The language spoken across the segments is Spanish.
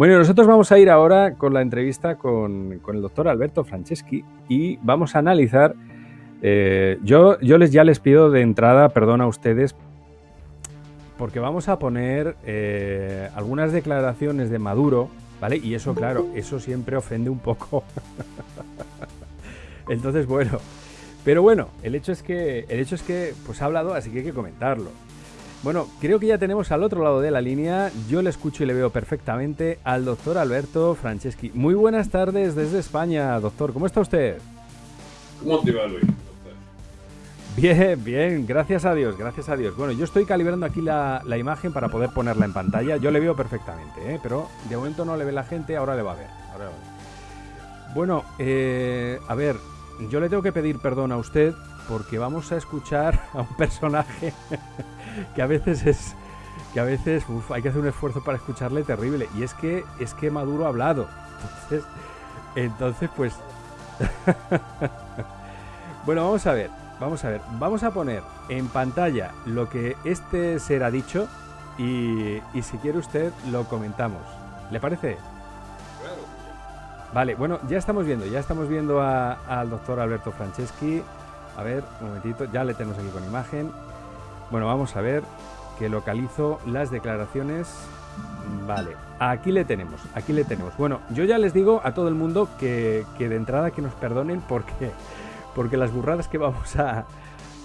Bueno, nosotros vamos a ir ahora con la entrevista con, el doctor Alberto Franceschi y vamos a analizar. Eh, yo, yo les, ya les pido de entrada perdón a ustedes porque vamos a poner eh, algunas declaraciones de Maduro, ¿vale? Y eso, claro, eso siempre ofende un poco. Entonces, bueno, pero bueno, el hecho es que, el hecho es que, pues ha hablado, así que hay que comentarlo. Bueno, creo que ya tenemos al otro lado de la línea, yo le escucho y le veo perfectamente al doctor Alberto Franceschi. Muy buenas tardes desde España, doctor, ¿cómo está usted? ¿Cómo te va, Luis? Bien, bien, gracias a Dios, gracias a Dios. Bueno, yo estoy calibrando aquí la, imagen para poder ponerla en pantalla. Yo le veo perfectamente, ¿eh? pero de momento no le ve la gente, ahora le va a ver. Bueno, eh, a ver, yo le tengo que pedir perdón a usted porque vamos a escuchar a un personaje que a veces es que a veces hay que hacer un esfuerzo para escucharle terrible. Y es que es que Maduro ha hablado. Entonces entonces pues bueno vamos a ver vamos a ver. Vamos a poner en pantalla lo que este ser ha dicho y, y si quiere usted lo comentamos. Le parece vale bueno ya estamos viendo ya estamos viendo al doctor Alberto Franceschi. A ver, un momentito, ya le tenemos aquí con imagen. Bueno, vamos a ver que localizo las declaraciones. Vale, aquí le tenemos, aquí le tenemos. Bueno, yo ya les digo a todo el mundo que, de entrada que nos perdonen porque, porque las burradas que vamos a,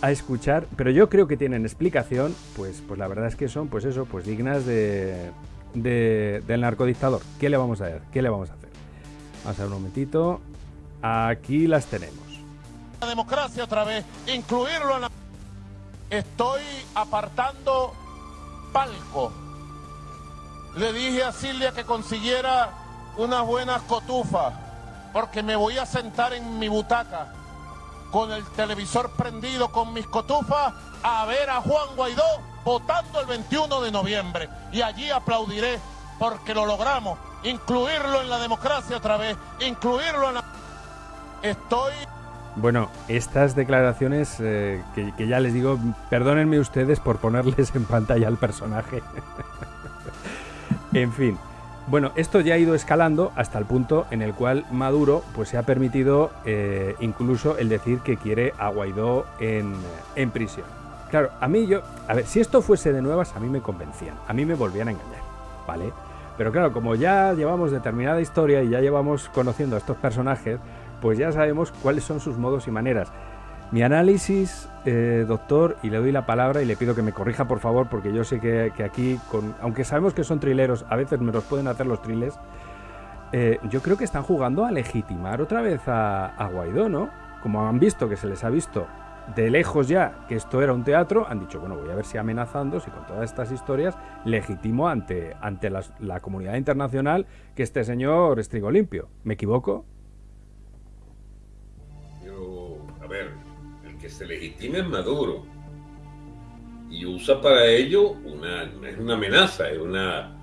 escuchar, pero yo creo que tienen explicación, pues, pues la verdad es que son, pues eso, pues dignas de, del narcodictador. ¿Qué le vamos a hacer? ¿Qué le vamos a hacer? Vamos a ver un momentito. Aquí las tenemos la democracia otra vez, incluirlo en la... Estoy apartando palco. Le dije a Silvia que consiguiera unas buenas cotufas, porque me voy a sentar en mi butaca con el televisor prendido con mis cotufas a ver a Juan Guaidó votando el 21 de noviembre. Y allí aplaudiré porque lo logramos, incluirlo en la democracia otra vez, incluirlo en la... Estoy... Bueno, estas declaraciones eh, que, ya les digo, perdónenme ustedes por ponerles en pantalla al personaje. en fin. Bueno, esto ya ha ido escalando hasta el punto en el cual Maduro pues, se ha permitido eh, incluso el decir que quiere a Guaidó en, en prisión. Claro, a mí yo... A ver, si esto fuese de nuevas, a mí me convencían. A mí me volvían a engañar, ¿vale? Pero claro, como ya llevamos determinada historia y ya llevamos conociendo a estos personajes, pues ya sabemos cuáles son sus modos y maneras. Mi análisis, eh, doctor, y le doy la palabra y le pido que me corrija por favor, porque yo sé que, aquí, aunque sabemos que son trileros, a veces me los pueden hacer los triles, eh, yo creo que están jugando a legitimar otra vez a, Guaidó, ¿no? Como han visto, que se les ha visto de lejos ya que esto era un teatro, han dicho, bueno, voy a ver si amenazando, si con todas estas historias legitimo ante, ante la, comunidad internacional que este señor es trigo limpio. ¿Me equivoco? Que se legitime es Maduro. Y usa para ello una, es una amenaza, es una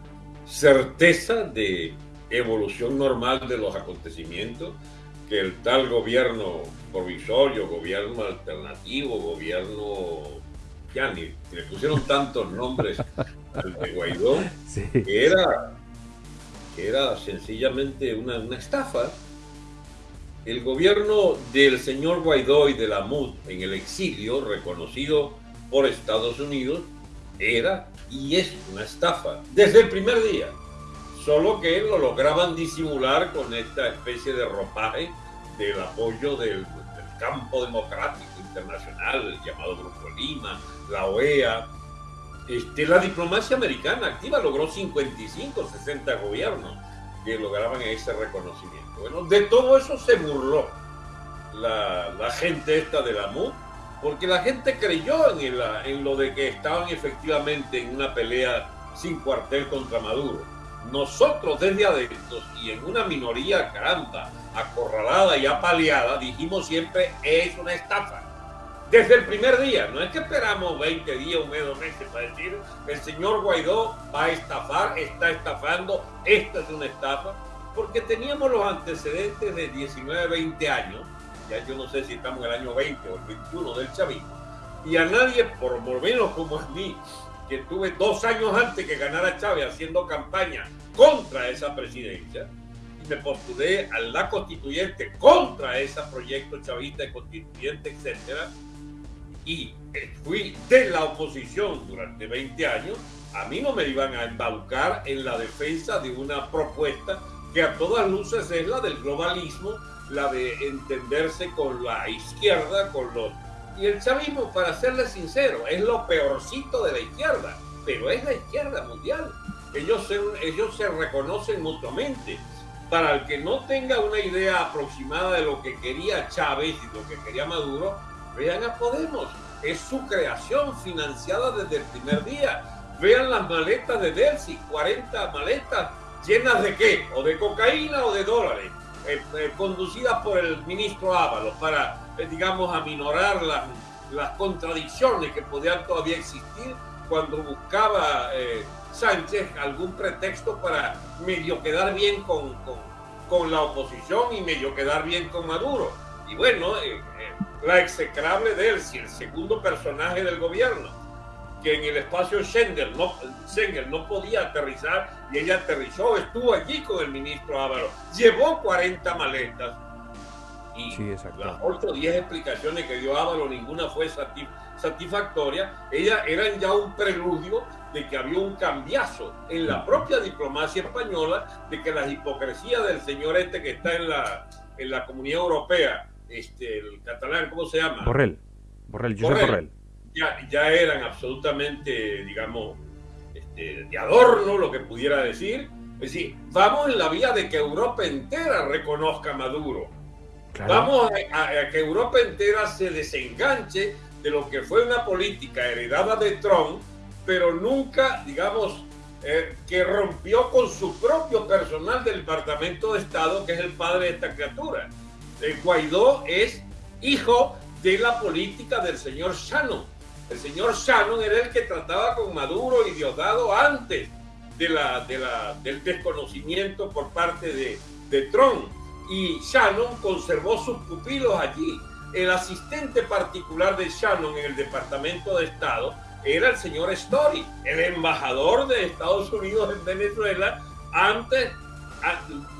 certeza de evolución normal de los acontecimios que el tal gobierno provisorio, gobierno alternativo, gobierno, ya ni, le pusieron tantos nombres al de Guaidó, que, era, que era sencillamente una, una estafa el gobierno del señor Guaidó y de la MUD en el exilio, reconocido por Estados Unidos, era y es una estafa desde el primer día. Solo que lo lograban disimular con esta especie de ropaje del apoyo del, campo democrático internacional, llamado Grupo Lima, la OEA. Este, la diplomacia americana activa logró 55, 60 gobiernos que lograban ese reconocimiento. Bueno, de todo eso se burló la, gente esta de la MUD, porque la gente creyó en, lo de que estaban efectivamente en una pelea sin cuartel contra Maduro. Nosotros desde adentro y en una minoría caramba, acorralada y apaleada, dijimos siempre es una estafa. Desde el primer día, no es que esperamos 20 días, un mes, dos meses para decir el señor Guaidó va a estafar, está estafando, esta es una estafa porque teníamos los antecedentes de 19, 20 años, ya yo no sé si estamos en el año 20 o el 21 del chavismo, y a nadie, por lo menos como a mí, que tuve dos años antes que ganara Chávez haciendo campaña contra esa presidencia y me postulé a la constituyente contra ese proyecto chavista de constituyente, etcétera, y fui de la oposición durante 20 años, a mí no me iban a embaucar en la defensa de una propuesta que a todas luces es la del globalismo, la de entenderse con la izquierda, con los... Y el chavismo, para serle sincero, es lo peorcito de la izquierda, pero es la izquierda mundial. Ellos se, ellos se reconocen mutuamente. Para el que no tenga una idea aproximada de lo que quería Chávez y lo que quería Maduro, vean a Podemos. Es su creación financiada desde el primer día. Vean las maletas de Delcy, 40 maletas llenas de qué, o de cocaína o de dólares, eh, eh, conducidas por el ministro Ábalos para, eh, digamos, aminorar las, las contradicciones que podían todavía existir cuando buscaba Sánchez algún pretexto para medio quedar bien con, con, con, la oposición y medio quedar bien con Maduro. Y bueno, la execrable de él, si el segundo personaje del gobierno, que en el espacio Schengen no, Schengen no podía aterrizar y ella aterrizó, estuvo allí con el ministro Ávaro, llevó 40 maletas y las 8 o 10 explicaciones que dio Ávaro, ninguna fue satisfactoria, ellas eran ya un preludio de que había un cambiazo en la propia diplomacia española, de que las hipocresías del señor este que está en la, en la Comunidad Europea, este, el catalán, ¿cómo se llama? Borrell, Borrell, Josep Borrell ya, eran absolutamente, digamos, este, de adorno, lo que pudiera decir. Es decir, vamos en la vía de que Europa entera reconozca a Maduro. Vamos a, que Europa entera se desenganche de lo que fue una política heredada de Trump, pero nunca, digamos, eh, que rompió con su propio personal del Departamento de Estado, que es el padre de esta criatura. El Guaidó es hijo de la política del señor Shannon. El señor Shannon era el que trataba con Maduro y Diosdado antes del desconocimiento por parte de, de Trump. Y Shannon conservó sus pupilos allí. El asistente particular de Shannon en el Departamento de Estado era el señor Story, el embajador de Estados Unidos en Venezuela antes,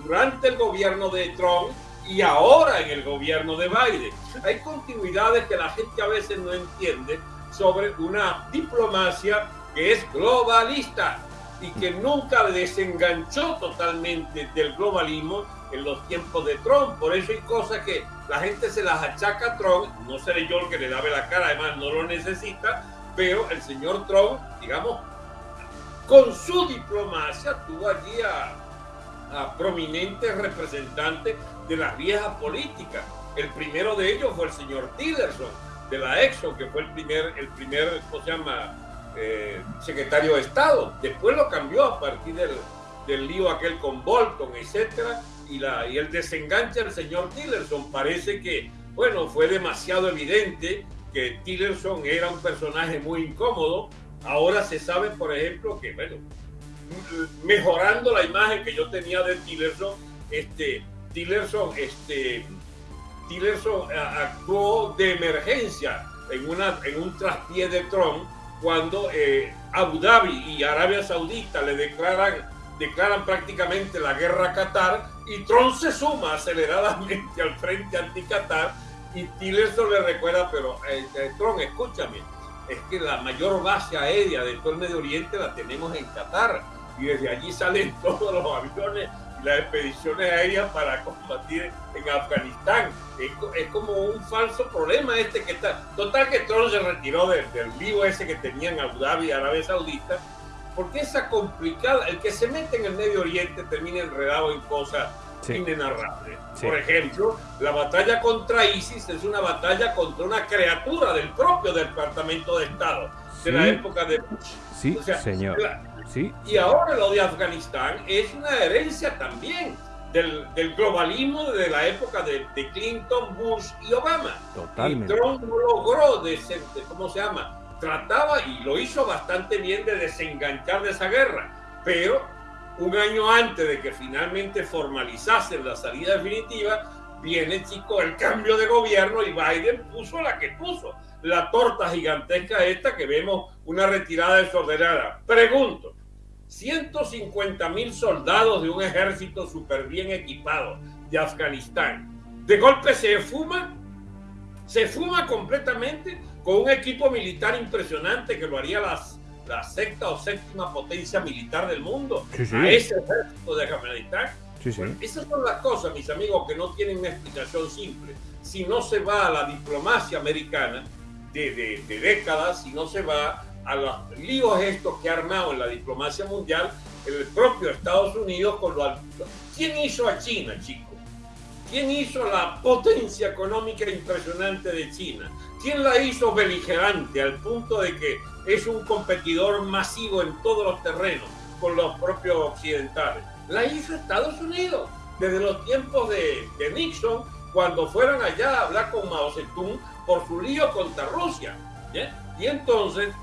durante el gobierno de Trump y ahora en el gobierno de Biden. Hay continuidades que la gente a veces no entiende sobre una diplomacia que es globalista y que nunca desenganchó totalmente del globalismo en los tiempos de Trump. Por eso hay cosas que la gente se las achaca a Trump, no seré yo el que le lave la cara, además no lo necesita, pero el señor Trump, digamos, con su diplomacia tuvo allí a, prominentes representantes de las viejas políticas. El primero de ellos fue el señor Tillerson, de la Exxon, que fue el primer, el primer ¿cómo se llama?, eh, secretario de Estado. Después lo cambió a partir del, del lío aquel con Bolton, etcétera, y, la, y el desenganche del señor Tillerson. Parece que, bueno, fue demasiado evidente que Tillerson era un personaje muy incómodo. Ahora se sabe, por ejemplo, que, bueno, mejorando la imagen que yo tenía de Tillerson, este, Tillerson, este, Tillerson eh, actuó de emergencia en, una, en un traspié de Trump cuando eh, Abu Dhabi y Arabia Saudita le declaran, declaran prácticamente la guerra a Qatar y Trump se suma aceleradamente al frente anti-Qatar y Tillerson le recuerda, pero eh, Trump, escúchame, es que la mayor base aérea de todo el Medio Oriente la tenemos en Qatar y desde allí salen todos los aviones las expediciones aéreas para combatir en Afganistán. Es, como un falso problema este que está. Total que Trump se retiró del, lío ese que tenían Abu Dhabi Arabia Saudita, porque esa complicada, el que se mete en el Medio Oriente termina enredado en cosas inenarrables. Por ejemplo, la batalla contra ISIS es una batalla contra una criatura del propio Departamento de Estado de la época de Bush. Sí, señor. Y ahora lo de Afganistán es una herencia también del, globalismo de la época de, Clinton, Bush y Obama. Totalmente. Y Trump no logró, de, ¿cómo se llama? Trataba y lo hizo bastante bien de desenganchar de esa guerra, pero un año antes de que finalmente formalizasen la salida definitiva, viene, chico, el cambio de gobierno y Biden puso la que puso, la torta gigantesca esta que vemos una retirada desordenada. Pregunto, 150 mil soldados de un ejército súper bien equipado de Afganistán, de golpe se fuma, se fuma completamente con un equipo militar impresionante que lo haría las, la sexta o séptima potencia militar del mundo, a ese ejército de Afganistán. Esas son las cosas, mis amigos, que no tienen una explicación simple. Si no se va a la diplomacia americana de, décadas, si no se va a los líos estos que ha armado en la diplomacia mundial el propio Estados Unidos con lo ¿Quién hizo a China, chicos? ¿Quién hizo la potencia económica impresionante de China? ¿Quién la hizo beligerante al punto de que es un competidor masivo en todos los terrenos con los propios occidentales? la hizo Estados Unidos desde los tiempos de, Nixon, cuando fueron allá a hablar con Mao Zedong por su lío contra Rusia. Y entonces,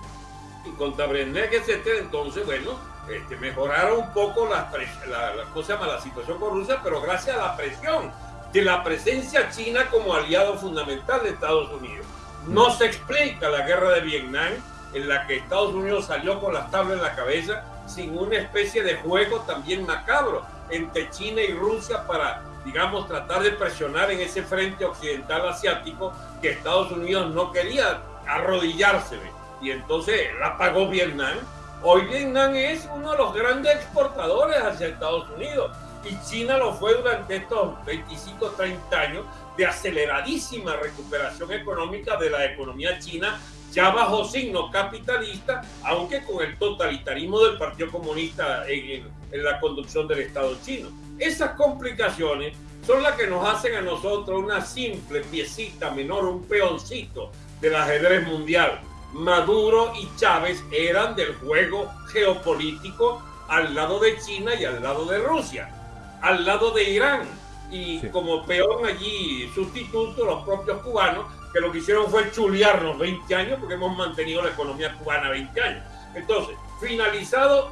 y contra Brenner, etcétera, entonces, bueno, este, mejoraron un poco la, la, la, llama? la situación con Rusia, pero gracias a la presión de la presencia china como aliado fundamental de Estados Unidos. No se explica la guerra de Vietnam en la que Estados Unidos salió con las tablas en la cabeza sin una especie de juego también macabro entre China y Rusia para, digamos, tratar de presionar en ese frente occidental asiático que Estados Unidos no quería arrodillarse. Y entonces la pagó Vietnam. Hoy Vietnam es uno de los grandes exportadores hacia Estados Unidos y China lo fue durante estos 25, 30 años de aceleradísima recuperación económica de la economía china ya bajo signo capitalista, aunque con el totalitarismo del Partido Comunista en, la conducción del Estado chino. Esas complicaciones son las que nos hacen a nosotros una simple piecita menor, un peoncito del ajedrez mundial. Maduro y Chávez eran del juego geopolítico al lado de China y al lado de Rusia, al lado de Irán. Y como peón allí sustituto, los propios cubanos que lo que hicieron fue chulearnos 20 años porque hemos mantenido la economía cubana 20 años. Entonces, finalizado,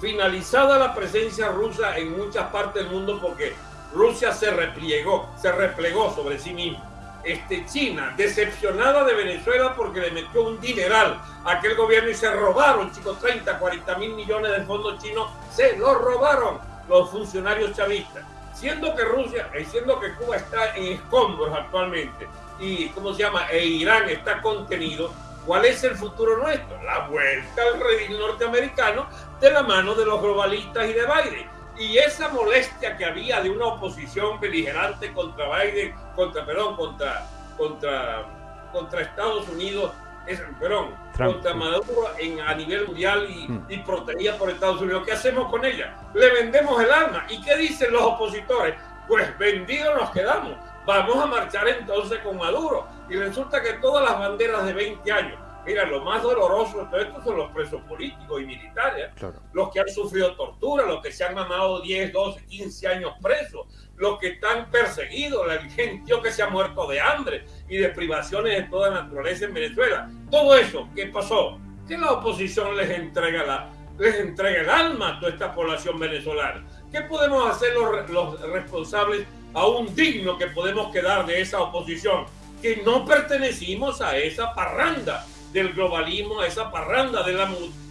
finalizada la presencia rusa en muchas partes del mundo porque Rusia se replegó, se replegó sobre sí misma. Este, China, decepcionada de Venezuela porque le metió un dineral a aquel gobierno y se robaron, chicos, 30, 40 mil millones de fondos chinos, se los robaron los funcionarios chavistas. Siendo que Rusia, y siendo que Cuba está en escombros actualmente, y, ¿cómo se llama? E Irán está contenido, ¿cuál es el futuro nuestro? La vuelta al redil norteamericano de la mano de los globalistas y de Biden. Y esa molestia que había de una oposición beligerante contra Biden, contra, perdón, contra, contra, contra Estados Unidos, es, perdón, contra Maduro en, a nivel mundial y, hmm. y protegida por Estados Unidos. ¿Qué hacemos con ella? Le vendemos el arma. ¿Y qué dicen los opositores? Pues vendidos nos quedamos vamos a marchar entonces con Maduro. Y resulta que todas las banderas de 20 años, mira, lo más doloroso de todo esto son los presos políticos y militares, los que han sufrido tortura, los que se han mamado 10, 12, 15 años presos, los que están perseguidos, la gente que se ha muerto de hambre y de privaciones de toda naturaleza en Venezuela. Todo eso, ¿qué pasó? Que la oposición les entrega, la, les entrega el alma a toda esta población venezolana. ¿Qué podemos hacer los, los responsables aún digno que podemos quedar de esa oposición, que no pertenecimos a esa parranda del globalismo, a esa parranda de la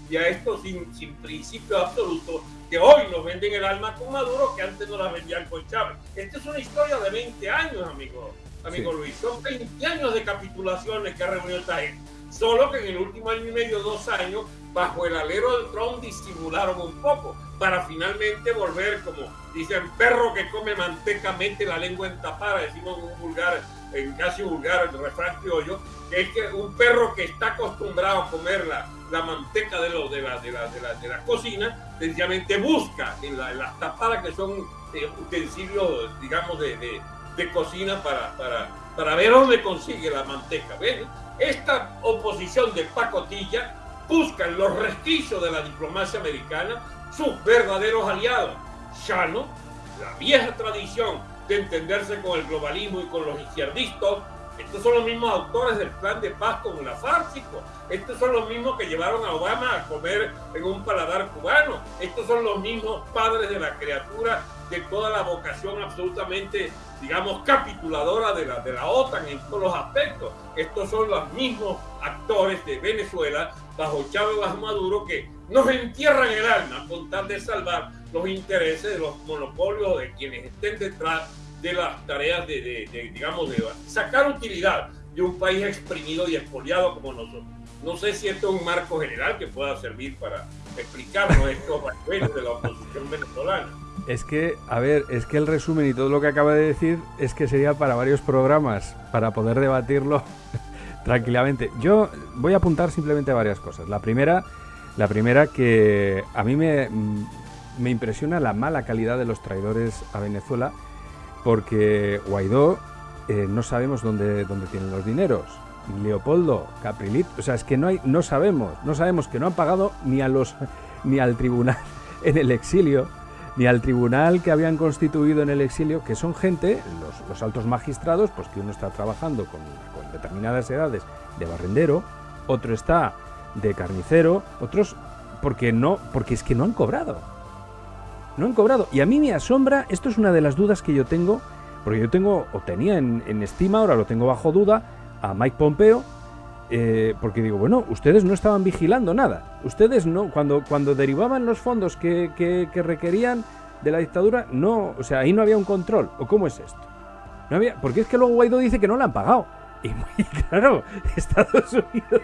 y a esto sin, sin principio absoluto que hoy nos venden el alma con Maduro que antes no la vendían con Chávez. Esta es una historia de 20 años, amigo, amigo Luis. Son 20 años de capitulaciones que ha reunido esta gente. Solo que en el último año y medio, dos años, bajo el alero del Trump disimularon un poco para finalmente volver, como dicen, perro que come manteca mete la lengua en tapada, decimos en un vulgar, en casi vulgar el refrán criollo, que es que un perro que está acostumbrado a comer la, la manteca de, lo, de, la, de, la, de, la, de la cocina, sencillamente busca en, las tapadas que son eh, utensilios, digamos, de, de, cocina para, para, para ver dónde consigue la manteca. ¿Ven? Esta oposición de pacotilla busca en los resquicios de la diplomacia americana sus verdaderos aliados. Shano, la vieja tradición de entenderse con el globalismo y con los izquierdistas, estos son los mismos autores del plan de paz con la Fársico. Estos son los mismos que llevaron a Obama a comer en un paladar cubano. Estos son los mismos padres de la criatura de toda la vocación absolutamente, digamos, capituladora de la, de la OTAN en todos los aspectos. Estos son los mismos actores de Venezuela bajo Chávez bajo Maduro que nos entierran el alma con tal de salvar los intereses de los monopolios de quienes estén detrás de las tareas de, digamos, de sacar utilidad de un país exprimido y expoliado como nosotros. No sé si esto es un marco general que pueda servir para explicarnos estos aspectos de la oposición venezolana. Es que, a ver, es que el resumen y todo lo que acaba de decir es que sería para varios programas, para poder debatirlo tranquilamente. Yo voy a apuntar simplemente varias cosas. La primera, la primera que a mí me, me impresiona la mala calidad de los traidores a Venezuela, porque Guaidó eh, no sabemos dónde, dónde tienen los dineros. Leopoldo, Caprilit, o sea, es que no hay, no sabemos, no sabemos que no han pagado ni a los, ni al tribunal en el exilio, ni al tribunal que habían constituido en el exilio, que son gente, los, altos magistrados, pues que uno está trabajando con, con determinadas edades de barrendero, otro está de carnicero, otros porque no, porque es que no han cobrado. No han cobrado. Y a mí me asombra, esto es una de las dudas que yo tengo, porque yo tengo, o tenía en, en estima, ahora lo tengo bajo duda, a Mike Pompeo, eh, porque digo, bueno, ustedes no estaban vigilando nada. Ustedes no, cuando, cuando derivaban los fondos que, que, requerían de la dictadura, no, o sea, ahí no había un control. ¿O cómo es esto? No había, porque es que luego Guaidó dice que no le han pagado. Y muy claro, Estados Unidos,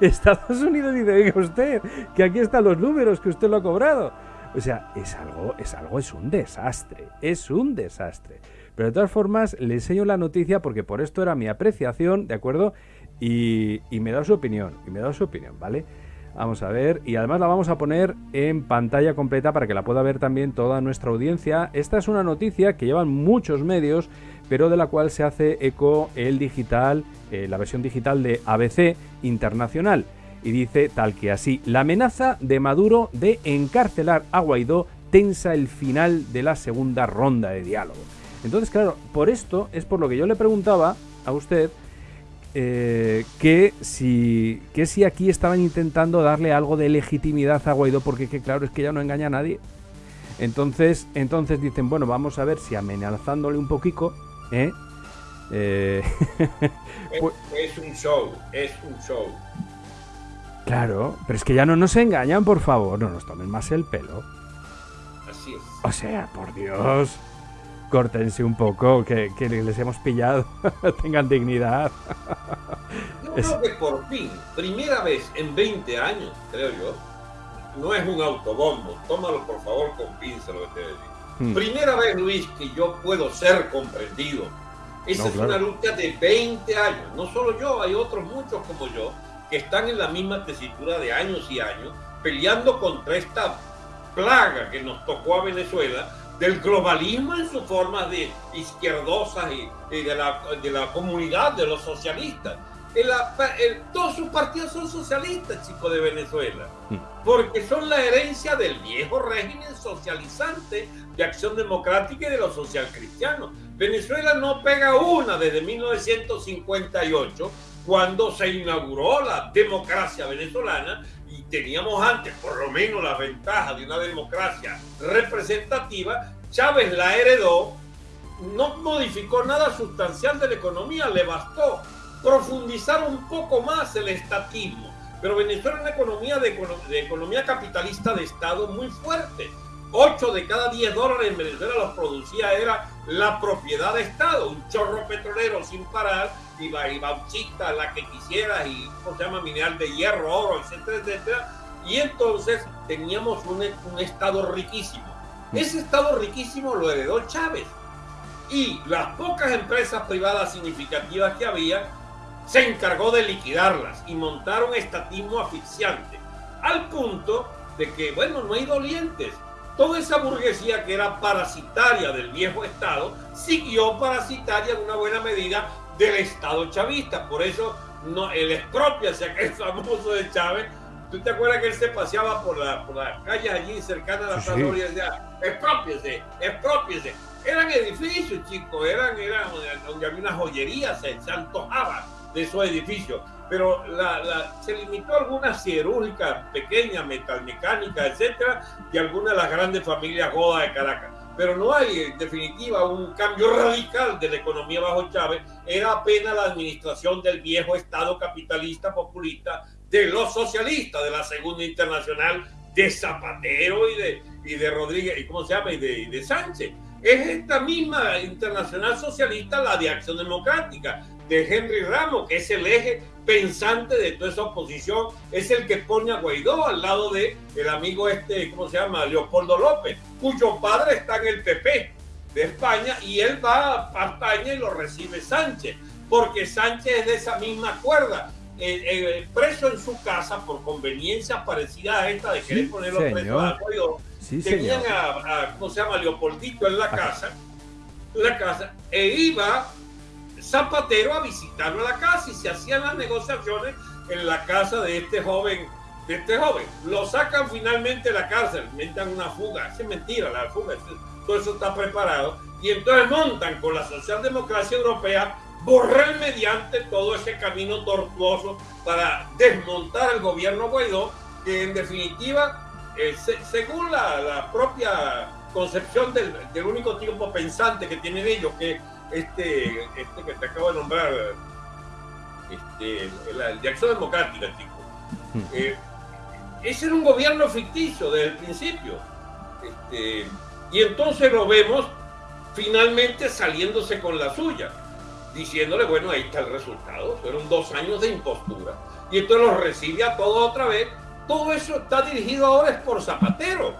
Estados Unidos dice, oiga usted, que aquí están los números, que usted lo ha cobrado. O sea, es algo, es algo, es un desastre, es un desastre. Pero de todas formas, le enseño la noticia porque por esto era mi apreciación, ¿de acuerdo? Y, me da su opinión, y me da su opinión, ¿vale? Vamos a ver, y además la vamos a poner en pantalla completa para que la pueda ver también toda nuestra audiencia. Esta es una noticia que llevan muchos medios, pero de la cual se hace eco el digital, eh, la versión digital de ABC Internacional. Y dice tal que así, la amenaza de Maduro de encarcelar a Guaidó tensa el final de la segunda ronda de diálogo. Entonces, claro, por esto es por lo que yo le preguntaba a usted eh, que, si, que si aquí estaban intentando darle algo de legitimidad a Guaidó, porque que, claro, es que ya no engaña a nadie. Entonces, entonces dicen, bueno, vamos a ver si amenazándole un poquito, ¿eh? eh pues es, un show, es un show. Claro, pero es que ya no nos engañan, por favor, no nos tomen más el pelo. Así es. O sea, por Dios córtense un poco, que, les hemos pillado, tengan dignidad. Yo creo que por fin, primera vez en 20 años, creo yo, no es un autobombo, tómalo por favor con pinza lo que te digo. Hmm. Primera vez, Luis, que yo puedo ser comprendido. Esa es una lucha de 20 años. No solo yo, hay otros muchos como yo que están en la misma tesitura de años y años, peleando contra esta plaga que nos tocó a Venezuela del globalismo en sus formas de izquierdosas y, de, la, de, la, comunidad de los socialistas. todos sus partidos son socialistas, chicos, de Venezuela, hmm. porque son la herencia del viejo régimen socializante de acción democrática y de los socialcristianos. Venezuela no pega una desde 1958, cuando se inauguró la democracia venezolana y teníamos antes por lo menos la ventaja de una democracia representativa, Chávez la heredó, no modificó nada sustancial de la economía, le bastó profundizar un poco más el estatismo. Pero Venezuela es una economía de, economía capitalista de Estado muy fuerte. 8 de cada 10 dólares en Venezuela los producía era la propiedad de Estado, un chorro petrolero sin parar, y, y bauxita, la que quisieras, y ¿cómo se llama? Mineral de hierro, oro, etcétera, etcétera. Y entonces teníamos un, un Estado riquísimo. Mm. Ese Estado riquísimo lo heredó Chávez. Y las pocas empresas privadas significativas que había, se encargó de liquidarlas y montar un estatismo asfixiante. Al punto de que, bueno, no hay dolientes toda esa burguesía que era parasitaria del viejo Estado siguió parasitaria en una buena medida del Estado chavista. Por eso no, el expropiase, aquel famoso de Chávez, ¿tú te acuerdas que él se paseaba por, la, por las calles allí cercanas a la sí, y decía, expropiese, expropiese? Eran edificios, chicos, eran, eran donde había una joyería, se, se antojaba de esos edificios pero la, se limitó a algunas cirúrgicas pequeñas, metalmecánicas, etcétera, y algunas de las grandes familias godas de Caracas. pero no hay en definitiva un cambio radical de la economía bajo Chávez, era apenas la administración del viejo Estado capitalista populista de los socialistas de la Segunda Internacional de Zapatero y de, y de Rodríguez, ¿y cómo se llama? Y de, de Sánchez. Es esta misma internacional socialista, la de Acción Democrática, de Henry Ramos, que es el eje pensante de toda esa oposición, es el que pone a Guaidó al lado de el amigo este, ¿cómo se llama? Leopoldo López, cuyo padre está en el PP de España y él va a España y lo recibe Sánchez, porque Sánchez es de esa misma cuerda. Eh, eh, preso en su casa por conveniencias parecidas a esta de querer ponerlo preso a Guaidó, tenían a, ¿cómo se llama? Leopoldito en la casa, la casa, e iba Zapatero a visitarlo a la casa y se hacían las negociaciones en la casa de este joven, de este joven. Lo sacan finalmente de la cárcel, inventan una fuga, es mentira la fuga, todo eso está preparado, y entonces montan con la socialdemocracia europea borrar mediante todo ese camino tortuoso para desmontar el gobierno Guaidó, que en definitiva, eh, según la, propia concepción del, del, único tipo pensante que tienen ellos, que este, este que te acabo de nombrar, este, la, de Acción Democrática, chico. Hmm. Eh, ese era un gobierno ficticio desde el principio. Este, y entonces lo vemos finalmente saliéndose con la suya, diciéndole, bueno, ahí está el resultado. Fueron dos años de impostura. Y entonces los recibe a todos otra vez. Todo eso está dirigido ahora es por Zapatero.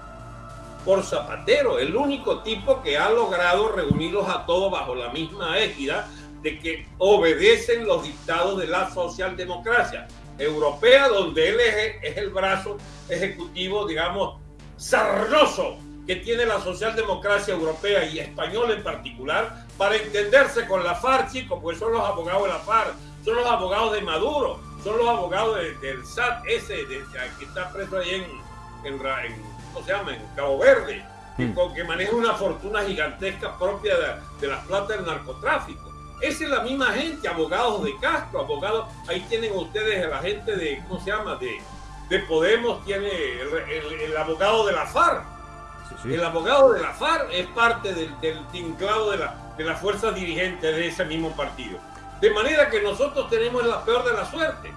Por Zapatero, el único tipo que ha logrado reunirlos a todos bajo la misma égida de que obedecen los dictados de la socialdemocracia europea, donde él es, el brazo ejecutivo, digamos, sarnoso que tiene la socialdemocracia europea y española en particular para entenderse con la FARC, chicos, pues son los abogados de la FARC, son los abogados de Maduro, son los abogados del SAT ese de, que está preso ahí en, en, en ¿cómo se llama? En Cabo Verde, mm. que maneja una fortuna gigantesca propia de, de las plata del narcotráfico. Esa es la misma gente, abogados de Castro, abogados, ahí tienen ustedes a la gente de, ¿cómo se llama? De, de Podemos, tiene el, abogado de la FARC. El abogado de la FARC es parte del, del tinclado de la, de las fuerzas dirigentes de ese mismo partido. De manera que nosotros tenemos la peor de la suerte,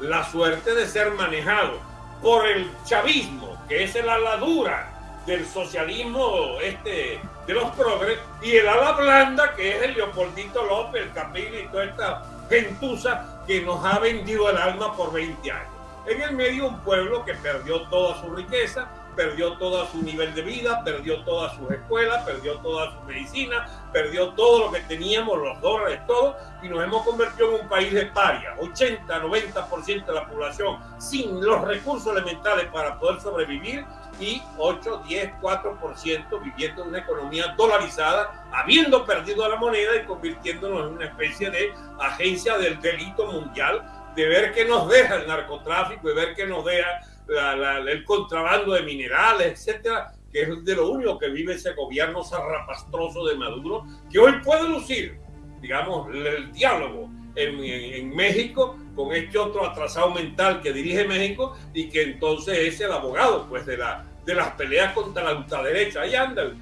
la suerte de ser manejados por el chavismo, que es el ala dura del socialismo este, de los progres, y el ala blanda, que es el Leopoldito López, el Capillo y toda esta gentuza que nos ha vendido el alma por 20 años. En el medio un pueblo que perdió toda su riqueza, perdió todo su nivel de vida, perdió todas sus escuelas, perdió toda su medicina, perdió todo lo que teníamos, los dólares, todo, y nos hemos convertido en un país de paria. 80, 90% de la población sin los recursos elementales para poder sobrevivir y 8, 10, 4% viviendo en una economía dolarizada, habiendo perdido la moneda y convirtiéndonos en una especie de agencia del delito mundial, de ver qué nos deja el narcotráfico y ver qué nos deja el contrabando de minerales, etcétera, que es de lo único que vive ese gobierno zarrapastroso de Maduro, que hoy puede lucir, digamos, el diálogo en, México con este otro atrasado mental que dirige México y que entonces es el abogado pues de, la, de las peleas contra la ultraderecha. Ahí anda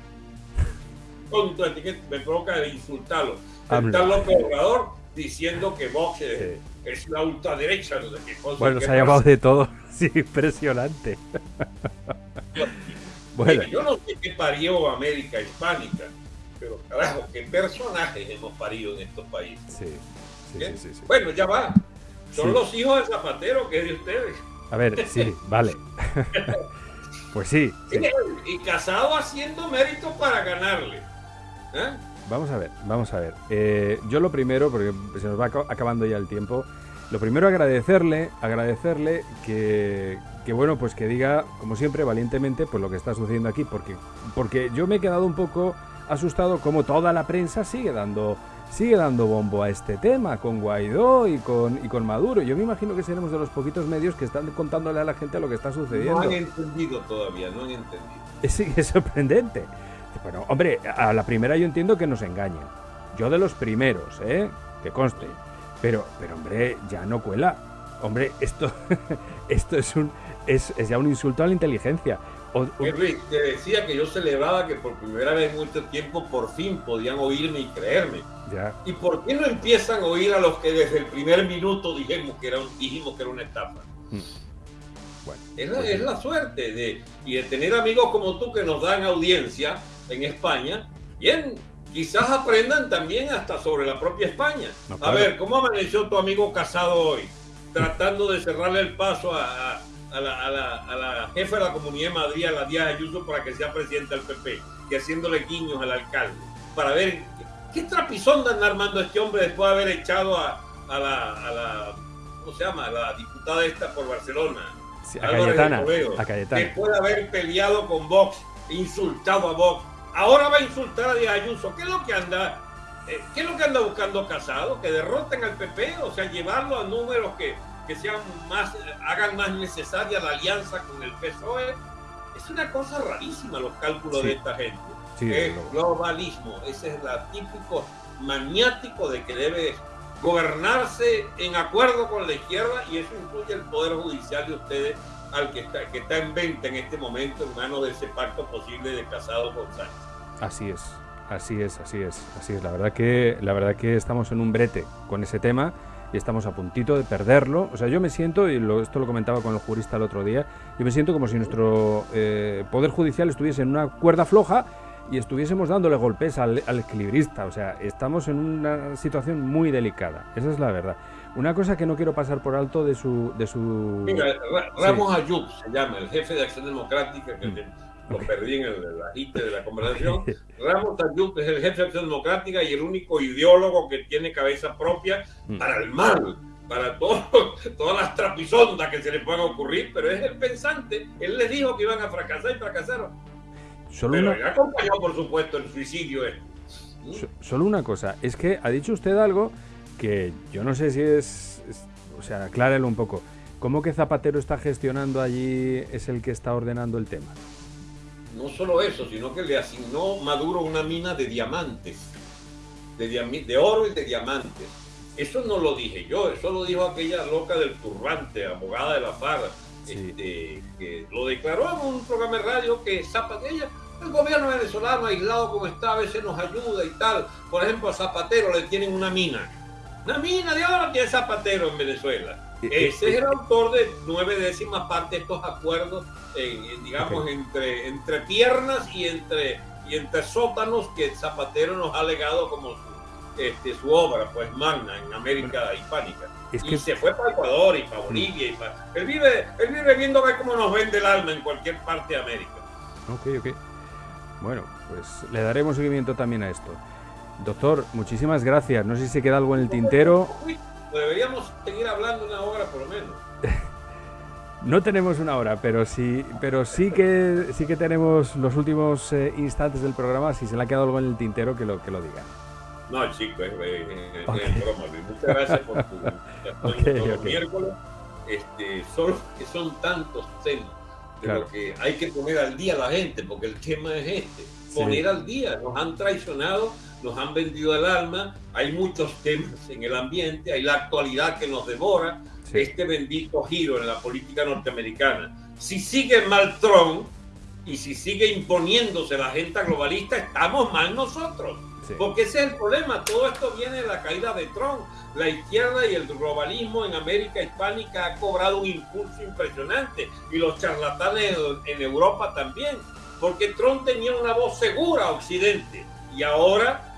me provoca insultarlo. Está López Obrador diciendo que Vox es, la ultraderecha. bueno, se ha llamado de todo. Sí, impresionante. bueno. Yo no sé qué parió América Hispánica, pero carajo, qué personajes hemos parido en estos países. Sí, sí, sí, Bueno, ya va. Son los hijos de Zapatero que es de ustedes. A ver, sí, vale. pues sí, Y casado haciendo méritos para ganarle. ¿eh? Vamos a ver, vamos a ver. Eh, yo lo primero, porque se nos va acabando ya el tiempo, lo primero agradecerle, agradecerle que, que, bueno, pues que diga, como siempre, valientemente, pues lo que está sucediendo aquí, porque, porque yo me he quedado un poco asustado como toda la prensa sigue dando sigue dando bombo a este tema con Guaidó y con, y con Maduro. Yo me imagino que seremos de los poquitos medios que están contándole a la gente lo que está sucediendo. No han entendido todavía, no han entendido. Es, es sorprendente. Bueno, hombre, a la primera yo entiendo que nos engañen. Yo de los primeros, ¿eh? Que conste. Pero, pero hombre, ya no cuela. Hombre, esto, esto es un es, ya un insulto a la inteligencia. Luis, te decía que yo celebraba que por primera vez en mucho tiempo por fin podían oírme y creerme. Ya. ¿Y por qué no empiezan a oír a los que desde el primer minuto dijimos que era, un, dijimos que era una estafa? Mm. Bueno, Es la, pues es la suerte de, y de tener amigos como tú que nos dan audiencia en España. Bien, quizás aprendan también hasta sobre la propia España. No, A ver, ¿cómo amaneció tu amigo casado hoy? Tratando de cerrarle el paso a, a- a la, a la- a la jefa de la Comunidad de Madrid, a la Díaz Ayuso, para que sea presidenta del PP y haciéndole guiños al alcalde. Para ver qué, qué trapizón anda armando este hombre después de haber echado a, la, a la- ¿cómo se llama? A la diputada esta por Barcelona. Sí, a Cayetana. Después de haber peleado con Vox, insultado a Vox, ahora va a insultar a Díaz Ayuso. ¿Qué es lo que anda? eh, ¿Qué es lo que anda buscando Casado? Que derroten al PP, o sea, llevarlo a números que, que sean más, eh, hagan más necesaria la alianza con el PSOE. Es una cosa rarísima los cálculos Sí. de esta gente. Sí, es luego. globalismo, ese es el típico maniático de que debe gobernarse en acuerdo con la izquierda y eso incluye el poder judicial de ustedes al que está, que está en venta en este momento en manos de ese pacto posible de Casado con Sánchez. Así es, así es, así es, así es. La verdad que, la verdad que estamos en un brete con ese tema y estamos a puntito de perderlo. O sea, yo me siento, y lo- esto lo comentaba con el jurista el otro día, yo me siento como si nuestro eh, poder judicial estuviese en una cuerda floja y estuviésemos dándole golpes al, al equilibrista. O sea, estamos en una situación muy delicada. Esa es la verdad. Una cosa que no quiero pasar por alto de su, de su. Mira, Ra- Ramos Ayub se llama, el jefe de Acción Democrática, que Mm. lo perdí en el, el agite de la conversación. Ramos Ayub es el jefe de Acción Democrática y el único ideólogo que tiene cabeza propia Mm. para el mal, para todo, todas las trapisondas que se le puedan ocurrir, pero es el pensante. Él les dijo que iban a fracasar y fracasaron. Solo Pero una, acompañó, por supuesto, el suicidio. este. So- Solo una cosa, es que ha dicho usted algo que yo no sé si es, es- o sea, aclárelo un poco. ¿Cómo que Zapatero está gestionando allí es el que está ordenando el tema? No solo eso, sino que le asignó Maduro una mina de diamantes, de, diami- de oro y de diamantes. Eso no lo dije yo, eso lo dijo aquella loca del turbante, abogada de la FARC, Sí. este, que lo declaró en un programa de radio que Zapatero, el gobierno venezolano aislado como está, a veces nos ayuda y tal. Por ejemplo, a Zapatero le tienen una mina. Una mina de oro tiene Zapatero en Venezuela. Eh, eh, Ese es el autor de nueve décimas parte de estos acuerdos, en- en, digamos, entre, entre piernas y entre, y entre sótanos que Zapatero nos ha legado como su, este, su obra, pues magna en América hispánica. Es Y que se fue para Ecuador y para Bolivia. Y para... Él, vive, él vive viendo a ver cómo nos vende el alma en cualquier parte de América. Ok, ok. Bueno, pues le daremos seguimiento también a esto. Doctor, muchísimas gracias. No sé si se queda algo en el tintero. Deberíamos seguir hablando una hora por lo menos. No tenemos una hora, pero sí, pero sí que sí que tenemos los últimos eh, instantes del programa. Si se le ha quedado algo en el tintero, que lo que lo diga. No, chico, es, Ok. es broma. Muchas gracias por tu atención Ok, todos los ok. miércoles. Este, solo que son tantos temas de Claro. lo que hay que poner al día a la gente, porque el tema es este, Sí. poner al día. Nos han traicionado, nos han vendido el alma, hay muchos temas en el ambiente, hay la actualidad que nos devora, Sí. este bendito giro en la política norteamericana. Si sigue mal Trump y si sigue imponiéndose la agenda globalista, estamos mal nosotros. Sí. Porque ese es el problema. Todo esto viene de la caída de Trump. La izquierda y el globalismo en América hispánica ha cobrado un impulso impresionante. Y los charlatanes en, Europa también. Porque Trump tenía una voz segura a Occidente. Y ahora,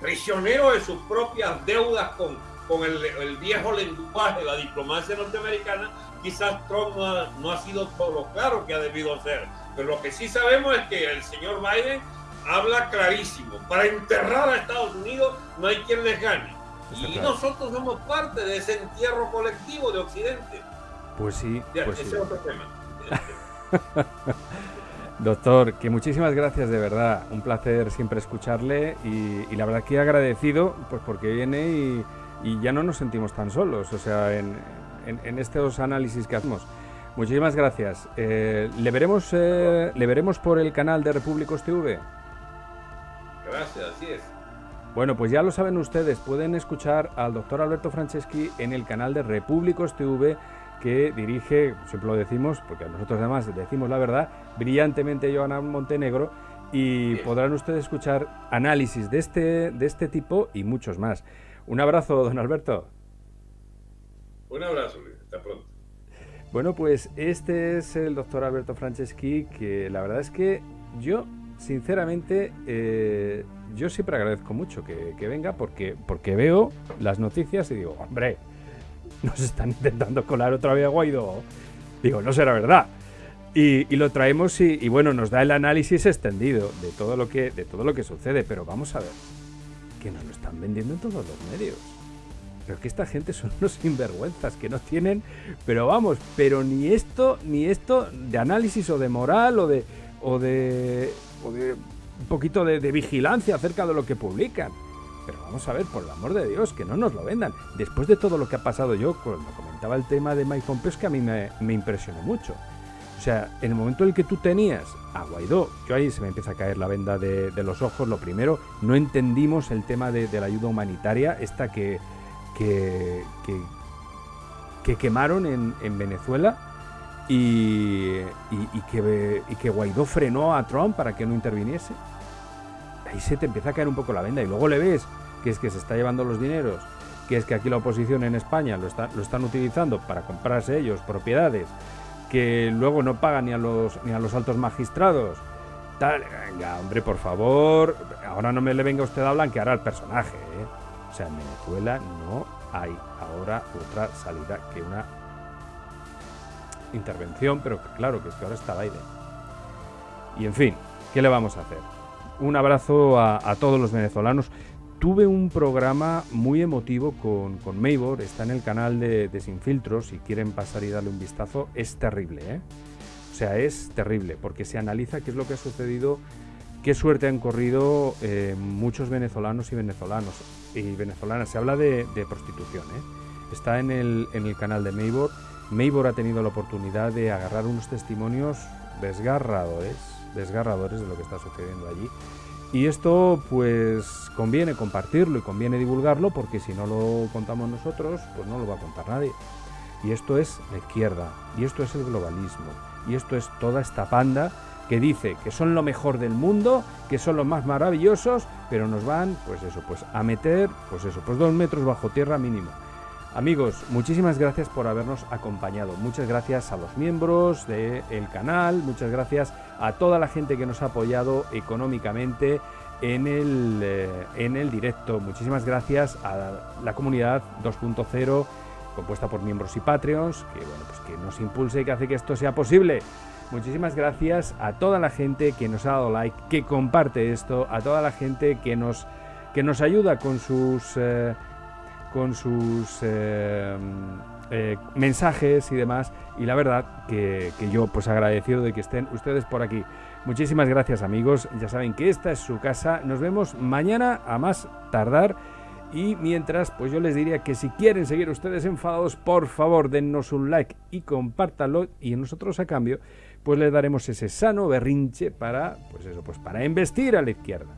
prisionero de sus propias deudas con, con el, el viejo lenguaje de la diplomacia norteamericana, quizás Trump no ha, no ha sido todo lo claro que ha debido ser. Pero lo que sí sabemos es que el señor Biden habla clarísimo. Para enterrar a Estados Unidos no hay quien les gane. Y nosotros somos parte de ese entierro colectivo de Occidente. Pues sí, Ya, pues ese sí. es otro tema. Doctor, que muchísimas gracias de verdad. Un placer siempre escucharle y, y la verdad que agradecido pues porque viene y, y ya no nos sentimos tan solos, o sea, en, en- en estos análisis que hacemos. Muchísimas gracias. Eh, ¿le, veremos, eh, ¿Le veremos por el canal de Repúblicos TV? Gracias, así es. Bueno, pues ya lo saben ustedes, pueden escuchar al doctor Alberto Franceschi en el canal de Repúblicos TV que dirige, siempre lo decimos, porque nosotros además decimos la verdad, brillantemente Joana Montenegro, y podrán ustedes escuchar análisis de este, de este tipo y muchos más. Un abrazo, don Alberto. Un abrazo, hasta pronto. Bueno, pues este es el doctor Alberto Franceschi, que la verdad es que yo, sinceramente, eh, yo siempre agradezco mucho que, que, venga porque, porque veo las noticias y digo, hombre, nos están intentando colar otra vez a Guaidó. Digo, no será verdad. Y, lo traemos y, bueno, nos da el análisis extendido de todo lo que, de todo lo que sucede. Pero vamos a ver, que nos lo están vendiendo en todos los medios. Pero que esta gente son unos sinvergüenzas que no tienen, pero vamos, pero ni esto, ni esto de análisis o de moral o de, o de, o de un poquito de, de vigilancia acerca de lo que publican. Pero vamos a ver, por el amor de Dios, que no nos lo vendan. Después de todo lo que ha pasado yo, cuando comentaba el tema de Mike Pompeo, es que a mí me, impresionó mucho. O sea, en el momento en el que tú tenías a Guaidó, yo ahí se me empieza a caer la venda de, los ojos. Lo primero, no entendimos el tema de, la ayuda humanitaria, esta que, que, que, quemaron en, Venezuela y, y, que, y que Guaidó frenó a Trump para que no interviniese ahí se te empieza a caer un poco la venda y luego le ves que es que se está llevando los dineros, que es que aquí la oposición en España lo, lo están utilizando para comprarse ellos propiedades, que luego no pagan ni a los, ni a los altos magistrados. Tal, venga, hombre, por favor, ahora no me le venga usted a blanquear al personaje. ¿eh? O sea, en Venezuela no hay ahora otra salida que una intervención, pero claro que es que ahora está Biden. Y en fin, ¿qué le vamos a hacer? Un abrazo a, todos los venezolanos. Tuve un programa muy emotivo con, con Maybor, está en el canal de, de Sin Filtros, si quieren pasar y darle un vistazo, es terrible, ¿eh? O sea, es terrible, porque se analiza qué es lo que ha sucedido, qué suerte han corrido eh, muchos venezolanos y venezolanos y venezolanas. Se habla de, de prostitución, ¿eh? Está en el, en el canal de Maybor. Maybor ha tenido la oportunidad de agarrar unos testimonios desgarradores, desgarradores de lo que está sucediendo allí y esto pues conviene compartirlo y conviene divulgarlo porque si no lo contamos nosotros, pues no lo va a contar nadie. Y esto es la izquierda, y esto es el globalismo, y esto es toda esta panda que dice que son lo mejor del mundo, que son los más maravillosos, pero nos van, pues eso, pues a meter, pues eso, pues dos metros bajo tierra mínimo. Amigos, muchísimas gracias por habernos acompañado. Muchas gracias a los miembros del canal, muchas gracias a toda la gente que nos ha apoyado económicamente en el, eh, en el directo. Muchísimas gracias a la comunidad 2.0 compuesta por miembros y Patreons, que bueno, pues que nos impulse y que hace que esto sea posible. Muchísimas gracias a toda la gente que nos ha dado like, que comparte esto, a toda la gente que nos, que nos ayuda con sus eh, con sus eh, eh, mensajes y demás. Y la verdad que, que, yo pues agradecido de que estén ustedes por aquí. Muchísimas gracias amigos. Ya saben que esta es su casa. Nos vemos mañana a más tardar. Y mientras, pues yo les diría que si quieren seguir ustedes enfadados, por favor dennos un like y compártanlo. Y nosotros a cambio, pues les daremos ese sano berrinche para, pues eso, pues para investir a la izquierda.